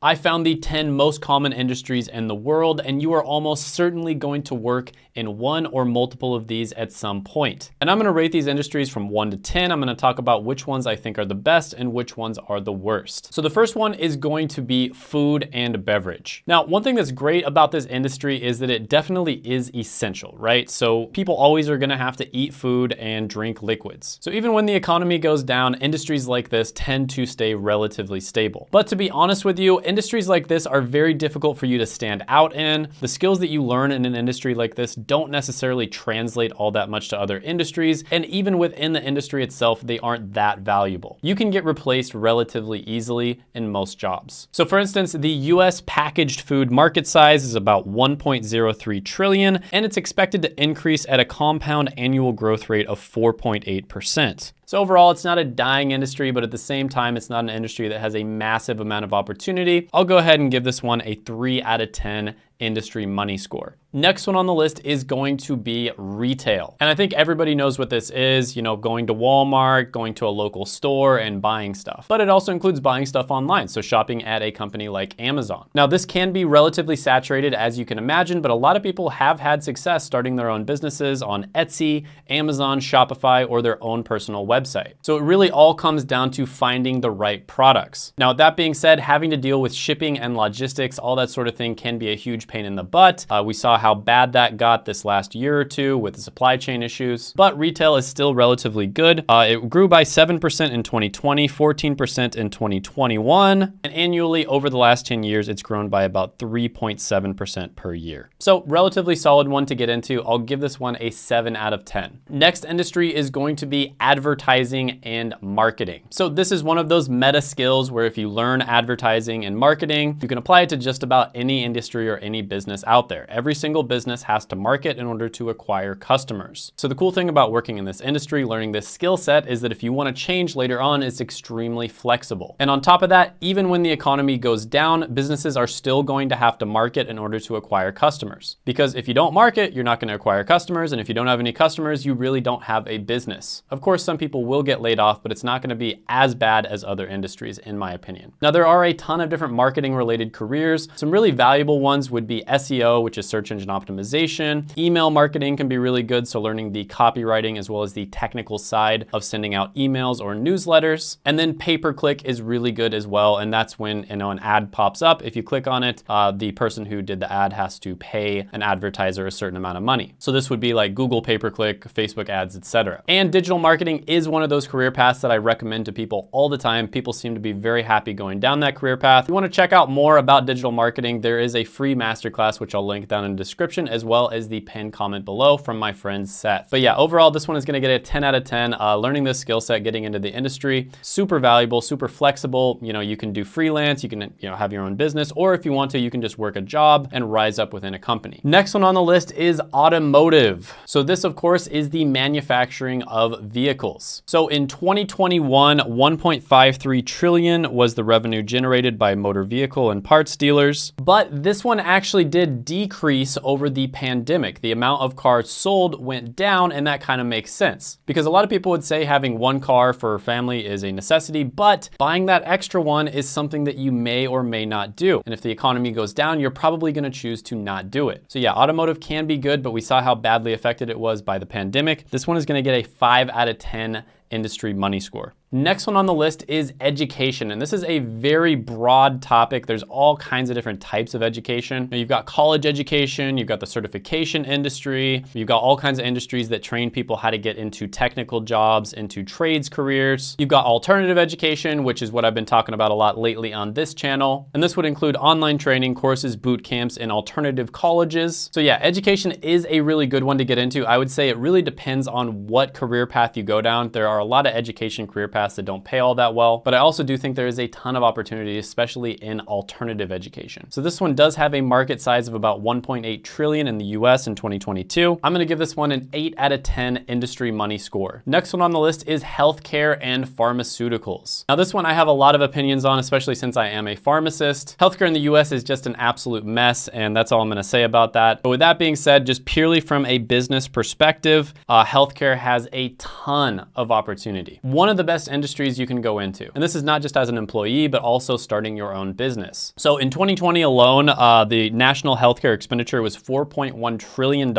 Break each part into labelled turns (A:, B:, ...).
A: I found the 10 most common industries in the world, and you are almost certainly going to work in one or multiple of these at some point. And I'm gonna rate these industries from one to 10. I'm gonna talk about which ones I think are the best and which ones are the worst. So the first one is going to be food and beverage. Now, one thing that's great about this industry is that it definitely is essential, right? So people always are gonna have to eat food and drink liquids. So even when the economy goes down, industries like this tend to stay relatively stable. But to be honest with you, industries like this are very difficult for you to stand out in. The skills that you learn in an industry like this don't necessarily translate all that much to other industries. And even within the industry itself, they aren't that valuable. You can get replaced relatively easily in most jobs. So for instance, the US packaged food market size is about 1.03 trillion, and it's expected to increase at a compound annual growth rate of 4.8%. So overall, it's not a dying industry, but at the same time, it's not an industry that has a massive amount of opportunity. I'll go ahead and give this one a three out of 10 industry money score. Next one on the list is going to be retail. And I think everybody knows what this is, you know, going to Walmart, going to a local store and buying stuff. But it also includes buying stuff online, so shopping at a company like Amazon. Now this can be relatively saturated as you can imagine, but a lot of people have had success starting their own businesses on Etsy, Amazon, Shopify, or their own personal website. So it really all comes down to finding the right products. Now that being said, having to deal with shipping and logistics, all that sort of thing can be a huge pain in the butt. Uh, we saw how bad that got this last year or two with the supply chain issues, but retail is still relatively good. Uh, it grew by 7% in 2020, 14% in 2021, and annually over the last 10 years, it's grown by about 3.7% per year. So relatively solid one to get into. I'll give this one a seven out of 10. Next industry is going to be advertising and marketing. So this is one of those meta skills where if you learn advertising and marketing, you can apply it to just about any industry or any any business out there. Every single business has to market in order to acquire customers. So the cool thing about working in this industry, learning this skill set is that if you wanna change later on, it's extremely flexible. And on top of that, even when the economy goes down, businesses are still going to have to market in order to acquire customers. Because if you don't market, you're not gonna acquire customers. And if you don't have any customers, you really don't have a business. Of course, some people will get laid off, but it's not gonna be as bad as other industries, in my opinion. Now, there are a ton of different marketing related careers. Some really valuable ones would be SEO, which is search engine optimization. Email marketing can be really good, so learning the copywriting as well as the technical side of sending out emails or newsletters. And then pay-per-click is really good as well, and that's when you know an ad pops up. If you click on it, uh, the person who did the ad has to pay an advertiser a certain amount of money. So this would be like Google pay-per-click, Facebook ads, etc. And digital marketing is one of those career paths that I recommend to people all the time. People seem to be very happy going down that career path. If you want to check out more about digital marketing, there is a free master masterclass, which I'll link down in the description, as well as the pinned comment below from my friend Seth. But yeah, overall, this one is gonna get a 10 out of 10. Uh, learning this skill set, getting into the industry, super valuable, super flexible. You know, you can do freelance, you can you know have your own business, or if you want to, you can just work a job and rise up within a company. Next one on the list is automotive. So this, of course, is the manufacturing of vehicles. So in 2021, 1.53 trillion was the revenue generated by motor vehicle and parts dealers. But this one actually actually did decrease over the pandemic. The amount of cars sold went down and that kind of makes sense because a lot of people would say having one car for family is a necessity, but buying that extra one is something that you may or may not do. And if the economy goes down, you're probably gonna choose to not do it. So yeah, automotive can be good, but we saw how badly affected it was by the pandemic. This one is gonna get a five out of 10 industry money score. Next one on the list is education, and this is a very broad topic. There's all kinds of different types of education. You've got college education, you've got the certification industry, you've got all kinds of industries that train people how to get into technical jobs, into trades careers. You've got alternative education, which is what I've been talking about a lot lately on this channel. And this would include online training, courses, boot camps, and alternative colleges. So yeah, education is a really good one to get into. I would say it really depends on what career path you go down. There are a lot of education career paths that don't pay all that well, but I also do think there is a ton of opportunity, especially in alternative education. So this one does have a market size of about 1.8 trillion in the US in 2022. I'm gonna give this one an eight out of 10 industry money score. Next one on the list is healthcare and pharmaceuticals. Now this one I have a lot of opinions on, especially since I am a pharmacist. Healthcare in the US is just an absolute mess, and that's all I'm gonna say about that. But with that being said, just purely from a business perspective, uh, healthcare has a ton of opportunity opportunity. One of the best industries you can go into. And this is not just as an employee, but also starting your own business. So in 2020 alone, uh, the national healthcare expenditure was $4.1 trillion.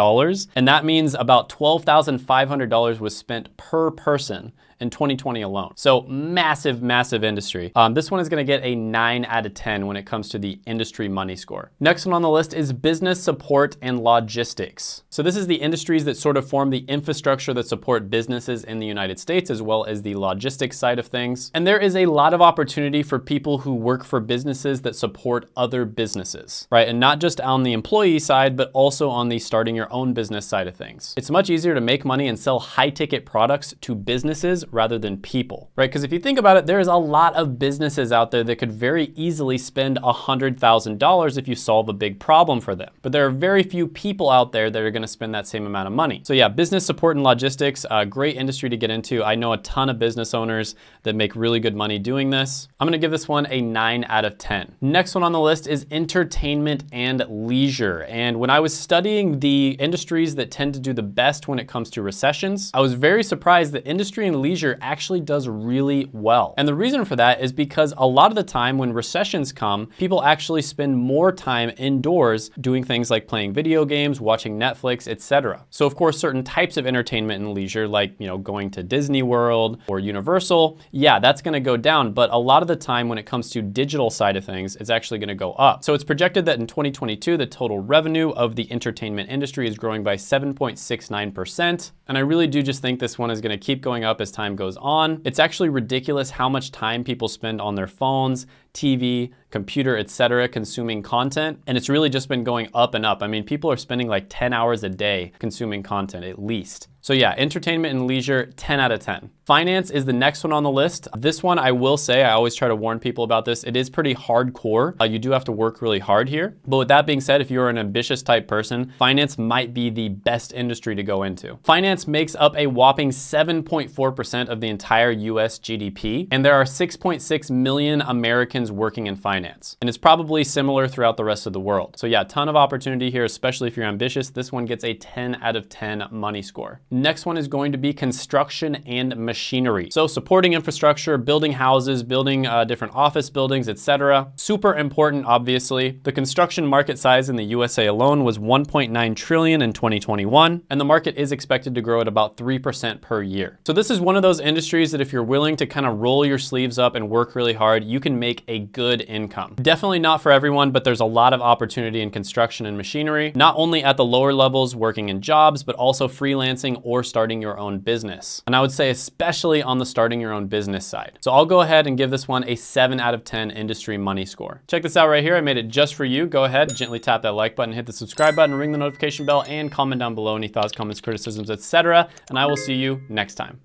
A: And that means about $12,500 was spent per person in 2020 alone. So massive, massive industry. Um, this one is gonna get a nine out of 10 when it comes to the industry money score. Next one on the list is business support and logistics. So this is the industries that sort of form the infrastructure that support businesses in the United States as well as the logistics side of things. And there is a lot of opportunity for people who work for businesses that support other businesses, right? And not just on the employee side, but also on the starting your own business side of things. It's much easier to make money and sell high ticket products to businesses rather than people, right? Because if you think about it, there's a lot of businesses out there that could very easily spend $100,000 if you solve a big problem for them. But there are very few people out there that are gonna spend that same amount of money. So yeah, business support and logistics, a great industry to get into. I know a ton of business owners that make really good money doing this. I'm gonna give this one a nine out of 10. Next one on the list is entertainment and leisure. And when I was studying the industries that tend to do the best when it comes to recessions, I was very surprised that industry and leisure leisure actually does really well. And the reason for that is because a lot of the time when recessions come, people actually spend more time indoors doing things like playing video games, watching Netflix, etc. So of course, certain types of entertainment and leisure, like you know going to Disney World or Universal, yeah, that's gonna go down. But a lot of the time when it comes to digital side of things, it's actually gonna go up. So it's projected that in 2022, the total revenue of the entertainment industry is growing by 7.69%. And I really do just think this one is gonna keep going up as time time goes on. It's actually ridiculous how much time people spend on their phones, TV, computer, etc., consuming content. And it's really just been going up and up. I mean, people are spending like 10 hours a day consuming content at least. So yeah, entertainment and leisure, 10 out of 10. Finance is the next one on the list. This one, I will say, I always try to warn people about this. It is pretty hardcore. Uh, you do have to work really hard here. But with that being said, if you're an ambitious type person, finance might be the best industry to go into. Finance makes up a whopping 7.4% of the entire US GDP. And there are 6.6 million Americans working in finance. And it's probably similar throughout the rest of the world. So yeah, ton of opportunity here, especially if you're ambitious. This one gets a 10 out of 10 money score. Next one is going to be construction and machinery. So supporting infrastructure, building houses, building uh, different office buildings, etc. Super important, obviously. The construction market size in the USA alone was 1.9 trillion in 2021, and the market is expected to grow at about 3% per year. So this is one of those industries that if you're willing to kind of roll your sleeves up and work really hard, you can make a good income. Definitely not for everyone, but there's a lot of opportunity in construction and machinery, not only at the lower levels working in jobs, but also freelancing or starting your own business. And I would say especially on the starting your own business side. So I'll go ahead and give this one a seven out of 10 industry money score. Check this out right here. I made it just for you. Go ahead, gently tap that like button, hit the subscribe button, ring the notification bell, and comment down below any thoughts, comments, criticisms, etc. And I will see you next time.